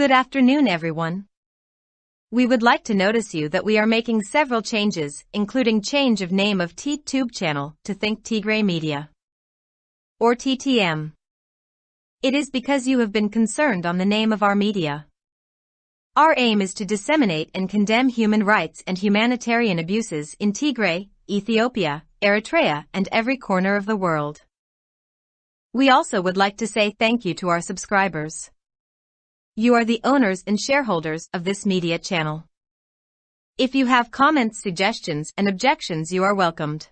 Good afternoon everyone. We would like to notice you that we are making several changes, including change of name of T-Tube channel to Think Tigray Media. Or TTM. It is because you have been concerned on the name of our media. Our aim is to disseminate and condemn human rights and humanitarian abuses in Tigray, Ethiopia, Eritrea and every corner of the world. We also would like to say thank you to our subscribers. You are the owners and shareholders of this media channel. If you have comments, suggestions, and objections, you are welcomed.